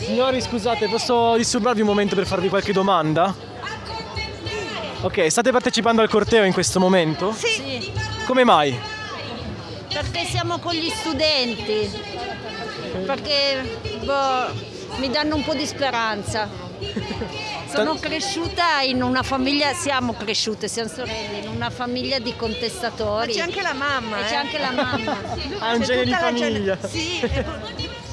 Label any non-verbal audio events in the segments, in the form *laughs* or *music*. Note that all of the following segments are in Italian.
Signori, scusate, posso disturbarvi un momento per farvi qualche domanda? Ok, state partecipando al corteo in questo momento? Sì, Come mai? perché siamo con gli studenti, perché boh, mi danno un po' di speranza. Sono cresciuta in una famiglia, siamo cresciute, siamo sorelle, in una famiglia di contestatori. C'è anche la mamma. E eh. c'è anche la mamma. Ah, un C'è genere di tutta la gen- famiglia. Sì,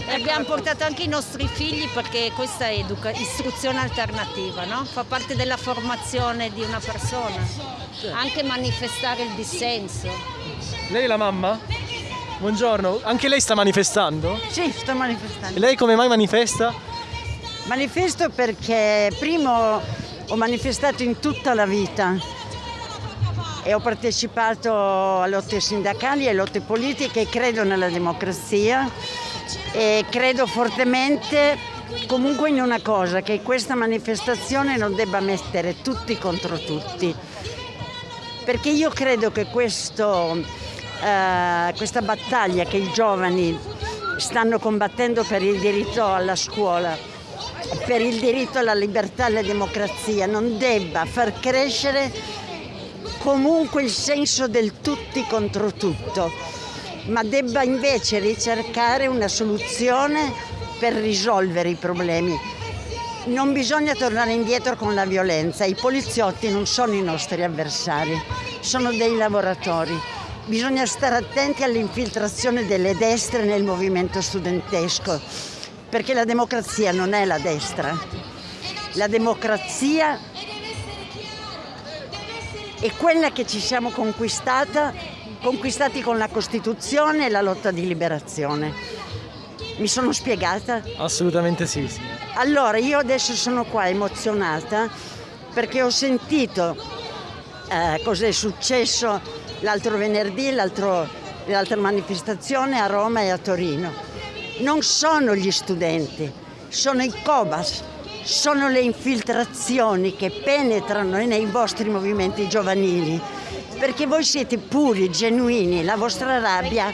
e- E abbiamo portato anche i nostri figli perché questa è educa- istruzione alternativa, no? fa parte della formazione di una persona, anche manifestare il dissenso. Lei è la mamma? Buongiorno, anche lei sta manifestando? Sì, sto manifestando. E lei come mai manifesta? Manifesto perché primo ho manifestato in tutta la vita e ho partecipato a lotte sindacali e lotte politiche, credo nella democrazia e credo fortemente comunque in una cosa, che questa manifestazione non debba mettere tutti contro tutti, perché io credo che questo, eh, questa battaglia che i giovani stanno combattendo per il diritto alla scuola, per il diritto alla libertà e alla democrazia, non debba far crescere comunque il senso del tutti contro tutto, ma debba invece ricercare una soluzione per risolvere i problemi. Non bisogna tornare indietro con la violenza, i poliziotti non sono i nostri avversari, sono dei lavoratori. Bisogna stare attenti all'infiltrazione delle destre nel movimento studentesco, perché la democrazia non è la destra. La democrazia è quella che ci siamo conquistata, conquistati con la Costituzione e la lotta di liberazione. Mi sono spiegata? Assolutamente sì, sì. Allora, io adesso sono qua emozionata perché ho sentito eh, cosa è successo l'altro venerdì, l'altro- l'altra manifestazione a Roma e a Torino. Non sono gli studenti, sono i Cobas, sono le infiltrazioni che penetrano nei vostri movimenti giovanili, perché voi siete puri, genuini, la vostra rabbia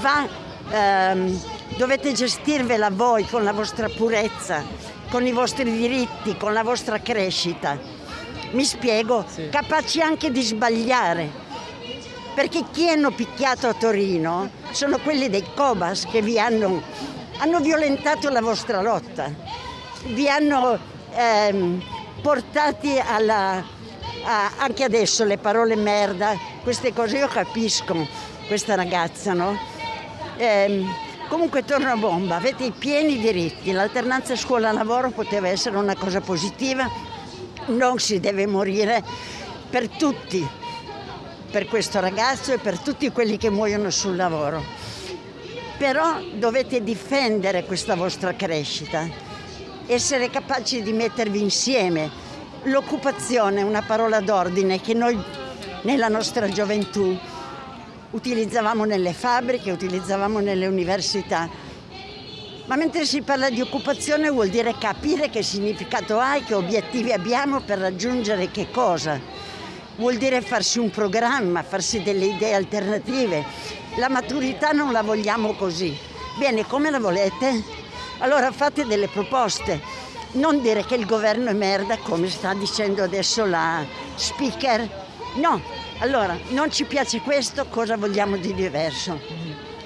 va, ehm, dovete gestirvela voi con la vostra purezza, con i vostri diritti, con la vostra crescita. Mi spiego, capaci anche di sbagliare, perché chi hanno picchiato a Torino sono quelli dei Cobas che vi hanno, hanno violentato la vostra lotta, vi hanno ehm, portati alla, anche adesso le parole merda, queste cose io capisco questa ragazza, no? Ehm, comunque torno a bomba, avete i pieni diritti, l'alternanza scuola-lavoro poteva essere una cosa positiva, non si deve morire per tutti, per questo ragazzo e per tutti quelli che muoiono sul lavoro. Però dovete difendere questa vostra crescita, essere capaci di mettervi insieme. L'occupazione è una parola d'ordine che noi nella nostra gioventù utilizzavamo nelle fabbriche, utilizzavamo nelle università. Ma mentre si parla di occupazione vuol dire capire che significato ha e che obiettivi abbiamo per raggiungere che cosa. Vuol dire farsi un programma, farsi delle idee alternative. La maturità non la vogliamo così. Bene, come la volete? Allora fate delle proposte. Non dire che il governo è merda come sta dicendo adesso la speaker. No, allora non ci piace questo, cosa vogliamo di diverso?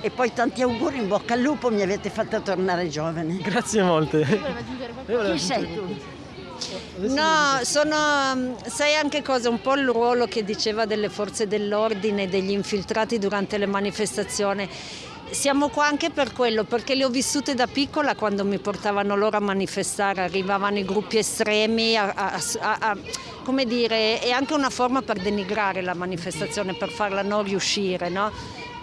E poi tanti auguri, in bocca al lupo, mi avete fatta tornare giovane. Grazie molte. Chi sei tu? No, sono, sai anche cosa? Un po' il ruolo che diceva delle forze dell'ordine, degli infiltrati durante le manifestazioni. Siamo qua anche per quello, perché le ho vissute da piccola quando mi portavano loro a manifestare, arrivavano i gruppi estremi, a, a- a- come dire, è anche una forma per denigrare la manifestazione, per farla non riuscire, no?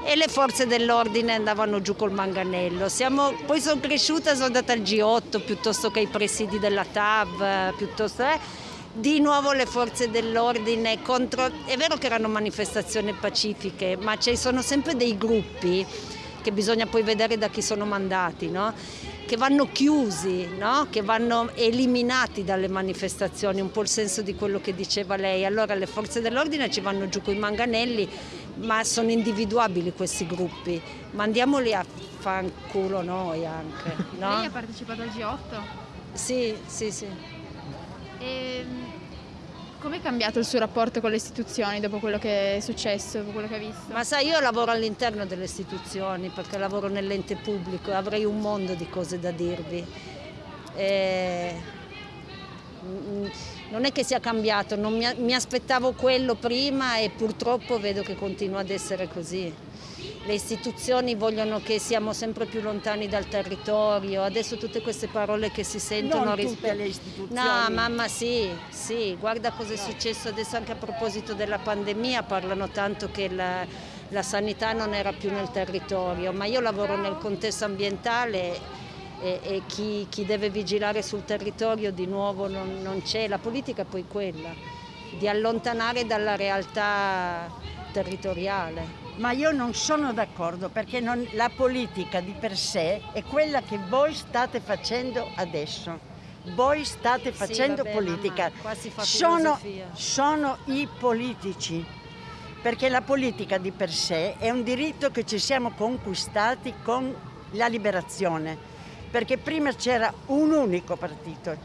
E le forze dell'ordine andavano giù col manganello. Siamo- poi sono cresciuta, sono andata al G8 piuttosto che ai presidi della TAV, piuttosto... eh. Di nuovo le forze dell'ordine contro... È vero che erano manifestazioni pacifiche, ma ci sono sempre dei gruppi che bisogna poi vedere da chi sono mandati, no? che vanno chiusi, no? che vanno eliminati dalle manifestazioni, un po' il senso di quello che diceva lei. Allora le forze dell'ordine ci vanno giù con i manganelli, ma sono individuabili questi gruppi, mandiamoli a fanculo noi anche. *laughs* No? Lei ha partecipato al G8? Sì, sì, sì. E come è cambiato il suo rapporto con le istituzioni dopo quello che è successo, dopo quello che ha visto? Ma sai, io lavoro all'interno delle istituzioni perché lavoro nell'ente pubblico e avrei un mondo di cose da dirvi. E... mm, Non è che sia cambiato, non mi aspettavo quello prima e purtroppo vedo che continua ad essere così. Le istituzioni vogliono che siamo sempre più lontani dal territorio, adesso tutte queste parole che si sentono Non rispetto- le istituzioni. No, mamma sì, sì, guarda cosa è successo adesso anche a proposito della pandemia, parlano tanto che la, la sanità non era più nel territorio, ma io lavoro nel contesto ambientale e, e chi, chi deve vigilare sul territorio di nuovo non, non c'è, la politica è poi quella, di allontanare dalla realtà territoriale. Ma io non sono d'accordo perché non- la politica di per sé è quella che voi state facendo adesso. Voi state facendo vabbè, politica. mamma, fa sono, sono i politici. Perché la politica di per sé è un diritto che ci siamo conquistati con la liberazione. Perché prima c'era un unico partito,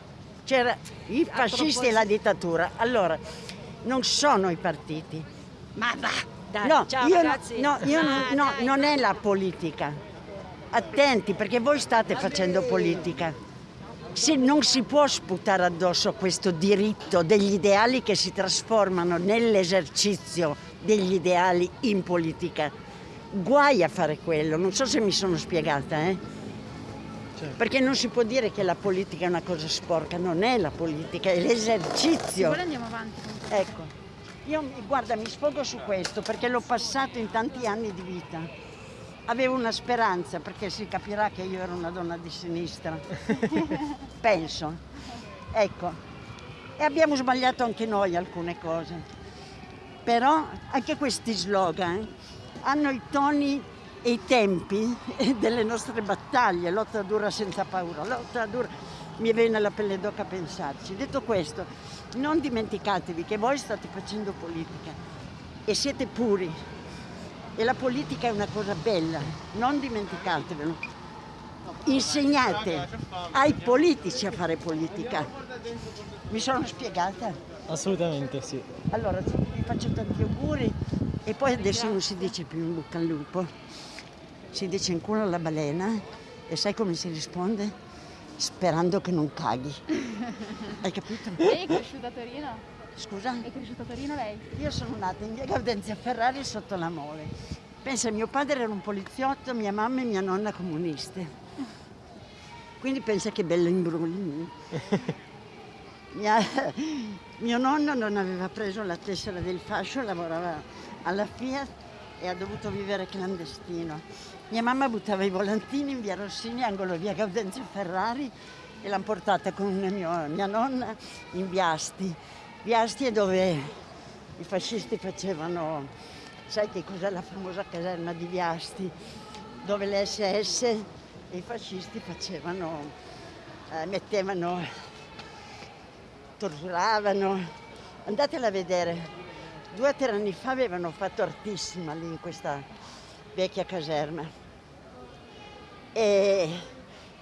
c'era i fascisti e la dittatura. Allora, non sono i partiti, Ma va, dai, No, ciao io, no- ragazzi. no, io non- Ah, no, dai, non è la politica. Attenti perché voi state facendo politica. Se non si può sputare addosso questo diritto degli ideali che si trasformano nell'esercizio degli ideali in politica. Guai a fare quello, non so se mi sono spiegata, eh? Certo. Perché non si può dire che la politica è una cosa sporca, non è la politica, è Se l'esercizio. vuole andiamo avanti. Ecco, io guarda, mi sfogo su questo perché l'ho passato in tanti anni di vita. Avevo una speranza perché si capirà che io ero una donna di sinistra. *laughs* Penso. Ecco. E abbiamo sbagliato anche noi alcune cose. Però anche questi slogan hanno i toni e i tempi *laughs* delle nostre battaglie, lotta dura senza paura, lotta dura. Mi viene la pelle d'oca a pensarci. Detto questo, non dimenticatevi che voi state facendo politica e siete puri. E la politica è una cosa bella, non dimenticatevelo. Insegnate ai politici a fare politica. Mi sono spiegata? Assolutamente sì. Allora, vi faccio tanti auguri e poi adesso non si dice più in bocca al lupo, si dice in culo alla balena e sai come si risponde? Sperando che non caghi. *laughs* Hai capito? Lei è cresciuta a Torino? Scusa? È cresciuta a Torino lei? Io sono nata in via Gaudenzia Ferrari sotto la Mole. Pensa, mio padre era un poliziotto, mia mamma e mia nonna comuniste. Quindi pensa che bello imbrugli. *laughs* Mia- mio nonno non aveva preso la tessera del fascio, lavorava alla Fiat e ha dovuto vivere clandestino. Mia mamma buttava i volantini in via Rossini, angolo via Gaudenzio Ferrari e l'hanno portata con mio- mia nonna in Viasti. Viasti è dove i fascisti facevano, sai che cos'è la famosa caserma di Viasti, dove le SS e i fascisti facevano, eh, mettevano torturavano. Andatela a vedere. Due o tre anni fa avevano fatto artissima lì in questa vecchia caserma. E,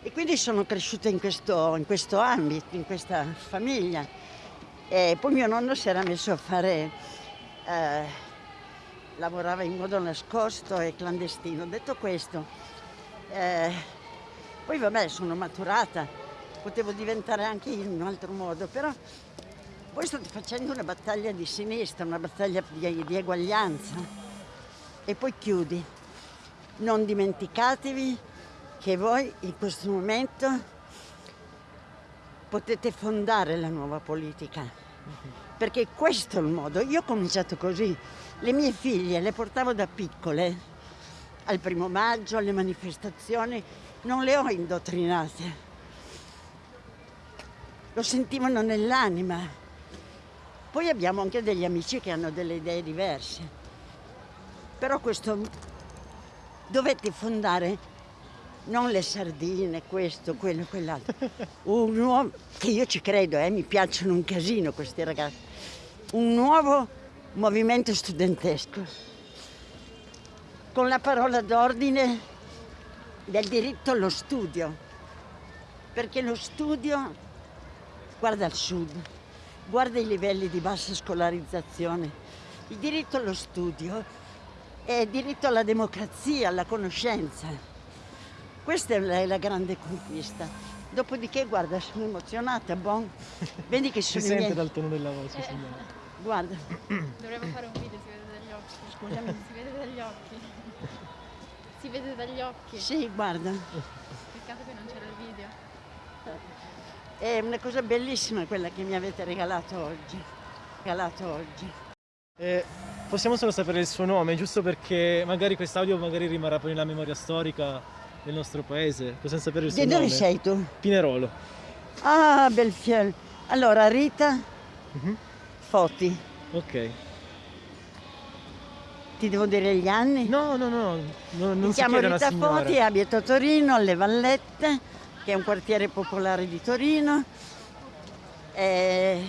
e quindi sono cresciuta in questo, in questo ambito, in questa famiglia. E poi mio nonno si era messo a fare, eh, lavorava in modo nascosto e clandestino. Detto questo, eh, poi vabbè sono maturata, potevo diventare anche in un altro modo, però voi state facendo una battaglia di sinistra, una battaglia di, di eguaglianza. E poi chiudi. Non dimenticatevi che voi in questo momento potete fondare la nuova politica. Perché questo è il modo. Io ho cominciato così. Le mie figlie le portavo da piccole al primo maggio, alle manifestazioni, non le ho indottrinate. Lo sentivano nell'anima. Poi abbiamo anche degli amici che hanno delle idee diverse. Però questo dovete fondare non le sardine, questo, quello, quell'altro. Un nuovo, che io ci credo, eh, mi piacciono un casino questi ragazzi. Un nuovo movimento studentesco. con la parola d'ordine del diritto allo studio, perché lo studio guarda al sud, guarda i livelli di bassa scolarizzazione. Il diritto allo studio è il diritto alla democrazia, alla conoscenza. Questa è la, grande conquista. Dopodiché, guarda, sono emozionata, bon. Vedi che Si sono i sente miei... dal tono della voce, signora. Guarda, Dovremmo fare un video, si vede dagli occhi. scusami. Si vede dagli occhi. Si vede dagli occhi. Sì, guarda. Peccato che non c'era il video. È una cosa bellissima quella che mi avete regalato oggi. Regalato oggi. Eh, possiamo solo sapere il suo nome, giusto perché magari quest'audio magari rimarrà poi nella memoria storica del nostro paese. Possiamo sapere il suo Di nome? dove sei tu? Pinerolo. Ah, Belfiel. Allora, Rita Mhm. Foti. Ok. Ti devo dire gli anni? No, no, no, no non Mi chiamo Rita. Foti, abito a Torino, alle Vallette, che è un quartiere popolare di Torino. E...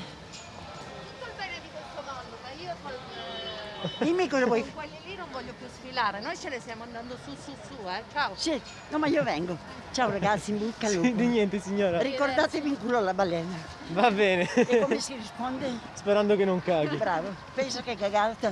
Tutto il bene di questo mondo, ma io col, Dimmi cosa vuoi. con quelli lì non voglio più sfilare, noi ce ne stiamo andando su su su, eh. Ciao. Sì, no, ma io vengo. Ciao ragazzi, in bocca al Sì, di lupo. niente signora. Ricordatevi in culo la balena. Va bene. E come si risponde? Sperando che non caghi. Bravo, pensa che cagata.